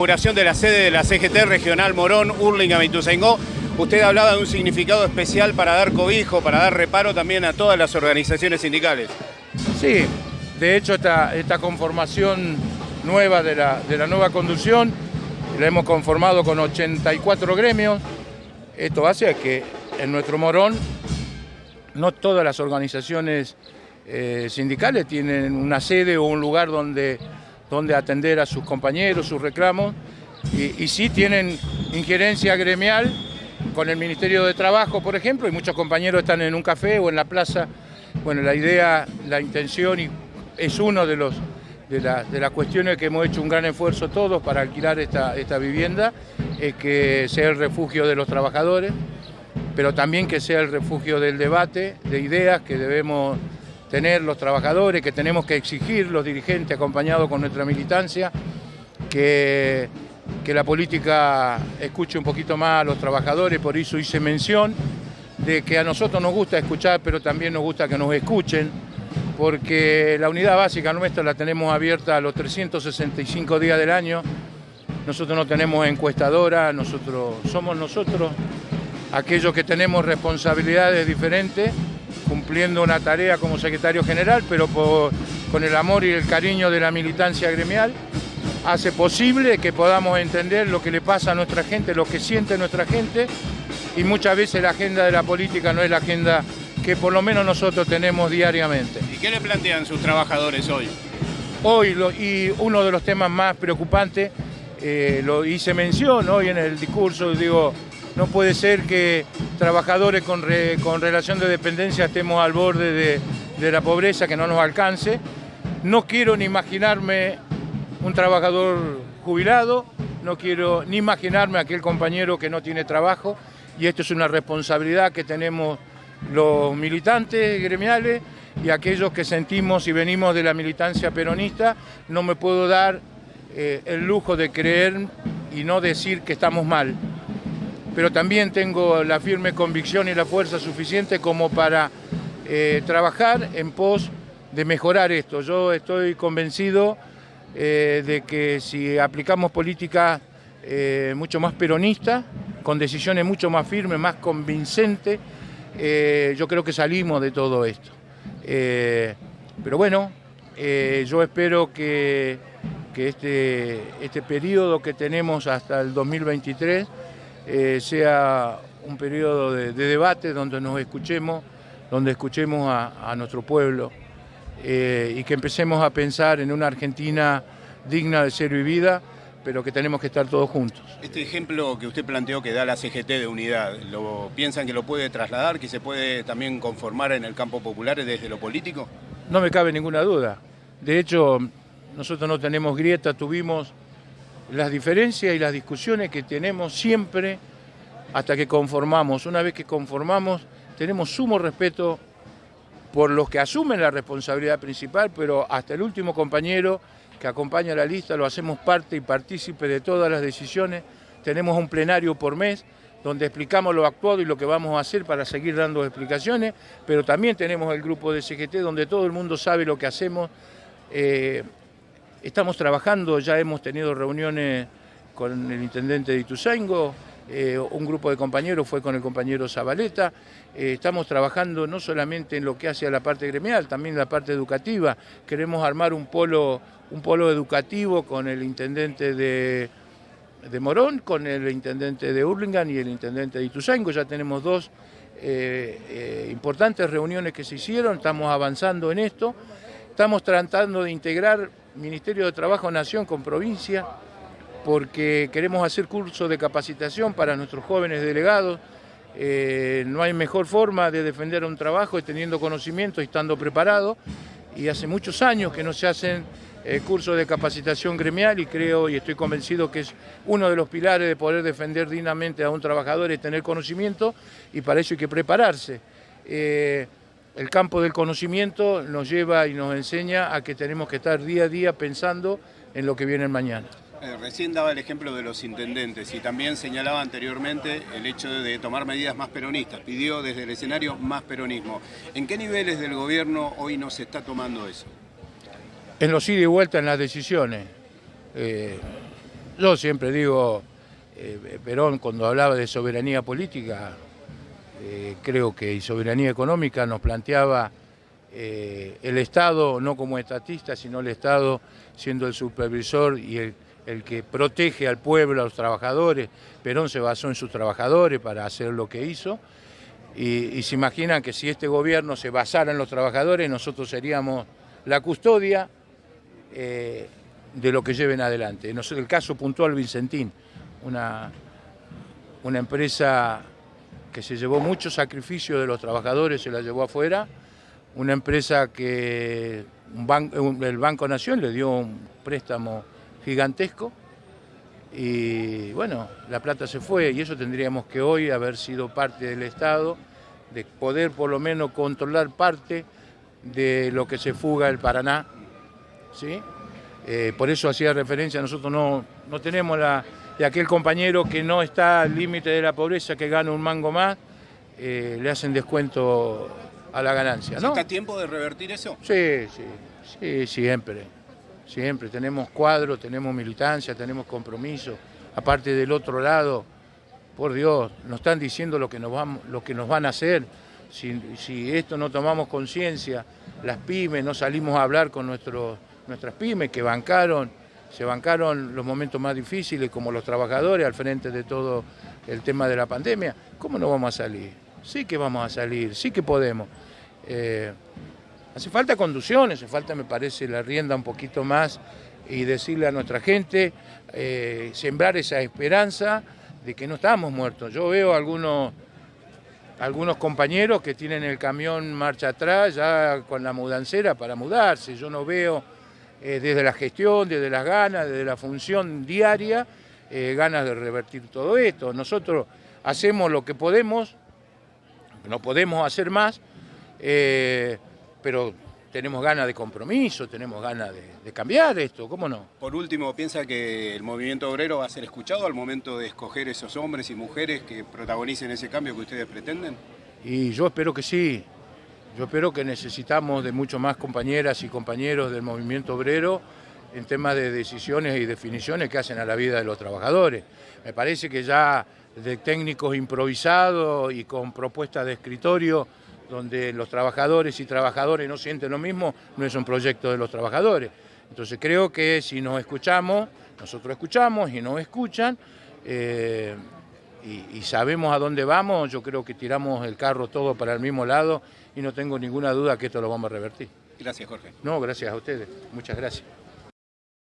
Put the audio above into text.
inauguración de la sede de la CGT Regional Morón, Hurlingham y Ituzaingó, usted hablaba de un significado especial para dar cobijo, para dar reparo también a todas las organizaciones sindicales. Sí, de hecho esta, esta conformación nueva de la, de la nueva conducción, la hemos conformado con 84 gremios, esto hace que en nuestro Morón no todas las organizaciones eh, sindicales tienen una sede o un lugar donde donde atender a sus compañeros, sus reclamos, y, sí tienen injerencia gremial con el Ministerio de Trabajo, por ejemplo, y muchos compañeros están en un café o en la plaza. Bueno, la idea, la intención, y es uno de los de, las cuestiones que hemos hecho un gran esfuerzo todos para alquilar esta, esta vivienda, es que sea el refugio de los trabajadores, pero también que sea el refugio del debate, de ideas que debemos tener los trabajadores, que tenemos que exigir los dirigentes acompañados con nuestra militancia, que, que la política escuche un poquito más a los trabajadores, por eso hice mención de que a nosotros nos gusta escuchar, pero también nos gusta que nos escuchen, porque la unidad básica nuestra la tenemos abierta a los 365 días del año, nosotros no tenemos encuestadora, nosotros somos nosotros aquellos que tenemos responsabilidades diferentes cumpliendo una tarea como secretario general, pero con el amor y el cariño de la militancia gremial, hace posible que podamos entender lo que le pasa a nuestra gente, lo que siente nuestra gente, y muchas veces la agenda de la política no es la agenda que por lo menos nosotros tenemos diariamente. ¿Y qué le plantean sus trabajadores hoy? Hoy, y uno de los temas más preocupantes, eh, lo hice mención hoy en el discurso, digo, no puede ser que trabajadores con, relación de dependencia estemos al borde de, la pobreza, que no nos alcance. No quiero ni imaginarme un trabajador jubilado, no quiero ni imaginarme aquel compañero que no tiene trabajo y esto es una responsabilidad que tenemos los militantes gremiales y aquellos que sentimos y venimos de la militancia peronista, no me puedo dar eh, el lujo de creer y no decir que estamos mal pero también tengo la firme convicción y la fuerza suficiente como para eh, trabajar en pos de mejorar esto. Yo estoy convencido eh, de que si aplicamos políticas eh, mucho más peronistas, con decisiones mucho más firmes, más convincentes, yo creo que salimos de todo esto. pero bueno, yo espero que, este, este periodo que tenemos hasta el 2023 eh, sea un periodo de, debate donde nos escuchemos, donde escuchemos a, nuestro pueblo eh, y que empecemos a pensar en una Argentina digna de ser vivida, pero que tenemos que estar todos juntos. Este ejemplo que usted planteó que da la CGT de unidad, ¿lo piensan que lo puede trasladar, que se puede también conformar en el campo popular desde lo político? No me cabe ninguna duda. De hecho, nosotros no tenemos grieta, tuvimos las diferencias y las discusiones que tenemos siempre hasta que conformamos. Una vez que conformamos, tenemos sumo respeto por los que asumen la responsabilidad principal, pero hasta el último compañero que acompaña la lista lo hacemos parte y partícipe de todas las decisiones. Tenemos un plenario por mes donde explicamos lo actuado y lo que vamos a hacer para seguir dando explicaciones, pero también tenemos el grupo de CGT donde todo el mundo sabe lo que hacemos. Eh, Estamos trabajando, ya hemos tenido reuniones con el intendente de Ituzaingo, eh, un grupo de compañeros fue con el compañero Zabaleta, eh, estamos trabajando no solamente en lo que hace a la parte gremial, también en la parte educativa, queremos armar un polo, un polo educativo con el intendente de, Morón, con el intendente de Hurlingham y el intendente de Ituzaingo, ya tenemos dos eh, importantes reuniones que se hicieron, estamos avanzando en esto, estamos tratando de integrar Ministerio de Trabajo Nación con provincia, porque queremos hacer cursos de capacitación para nuestros jóvenes delegados. Eh, no hay mejor forma de defender un trabajo teniendo conocimiento y estando preparado. Y hace muchos años que no se hacen eh, cursos de capacitación gremial y creo y estoy convencido que es uno de los pilares de poder defender dignamente a un trabajador es tener conocimiento y para eso hay que prepararse. Eh, el campo del conocimiento nos lleva y nos enseña a que tenemos que estar día a día pensando en lo que viene mañana. Eh, recién daba el ejemplo de los intendentes y también señalaba anteriormente el hecho de tomar medidas más peronistas, pidió desde el escenario más peronismo. ¿En qué niveles del gobierno hoy no se está tomando eso? En los ida y vuelta en las decisiones. Eh, Yo siempre digo, eh, Perón cuando hablaba de soberanía política, eh, creo que y soberanía económica nos planteaba eh, el Estado no como estatista, sino el Estado siendo el supervisor y el, que protege al pueblo, a los trabajadores. Perón se basó en sus trabajadores para hacer lo que hizo. Y, y se imaginan que si este gobierno se basara en los trabajadores, nosotros seríamos la custodia eh, de lo que lleven adelante. El caso puntual Vicentín, una, una empresa que se llevó mucho sacrificio de los trabajadores, se la llevó afuera, una empresa que el Banco Nación le dio un préstamo gigantesco y bueno, la plata se fue y eso tendríamos que hoy haber sido parte del Estado, de poder por lo menos controlar parte de lo que se fuga el Paraná, ¿sí? Eh, por eso hacía referencia, nosotros no, no tenemos la de aquel compañero que no está al límite de la pobreza, que gana un mango más, eh, le hacen descuento a la ganancia. ¿no? ¿Está tiempo de revertir eso? Sí, sí, sí, siempre. Siempre. Tenemos cuadros, tenemos militancia, tenemos compromiso. Aparte del otro lado, por Dios, nos están diciendo lo que nos van, lo que nos van a hacer. Si, si esto no tomamos conciencia, las pymes, no salimos a hablar con nuestros, nuestras pymes que bancaron se bancaron los momentos más difíciles como los trabajadores al frente de todo el tema de la pandemia. ¿Cómo no vamos a salir? Sí que vamos a salir, sí que podemos. Eh, hace falta conducción, hace falta, me parece, la rienda un poquito más y decirle a nuestra gente, eh, sembrar esa esperanza de que no estamos muertos. Yo veo algunos, algunos compañeros que tienen el camión marcha atrás ya con la mudancera para mudarse. Yo no veo eh, desde la gestión, desde las ganas, desde la función diaria, eh, ganas de revertir todo esto. Nosotros hacemos lo que podemos, no podemos hacer más, eh, pero tenemos ganas de compromiso, tenemos ganas de, de, cambiar esto, ¿cómo no? Por último, ¿piensa que el movimiento obrero va a ser escuchado al momento de escoger esos hombres y mujeres que protagonicen ese cambio que ustedes pretenden? Y yo espero que sí, yo espero que necesitamos de mucho más compañeras y compañeros del movimiento obrero en temas de decisiones y definiciones que hacen a la vida de los trabajadores. Me parece que ya de técnicos improvisados y con propuestas de escritorio, donde los trabajadores y trabajadores no sienten lo mismo, no es un proyecto de los trabajadores. Entonces creo que si nos escuchamos, nosotros escuchamos y nos escuchan, eh, y, y, sabemos a dónde vamos, yo creo que tiramos el carro todo para el mismo lado y no tengo ninguna duda que esto lo vamos a revertir. Gracias, Jorge. No, gracias a ustedes. Muchas gracias.